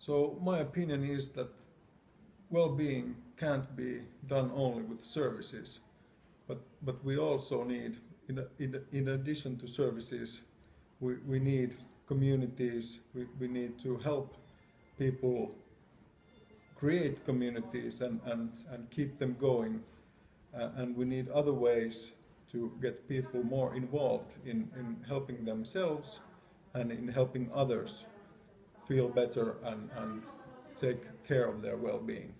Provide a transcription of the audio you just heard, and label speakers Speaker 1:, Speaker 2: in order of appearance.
Speaker 1: So my opinion is that well-being can't be done only with services, but but we also need, in in, in addition to services, we, we need communities. We, we need to help people create communities and, and, and keep them going. Uh, and we need other ways to get people more involved in, in helping themselves and in helping others feel better and, and take care of their well-being.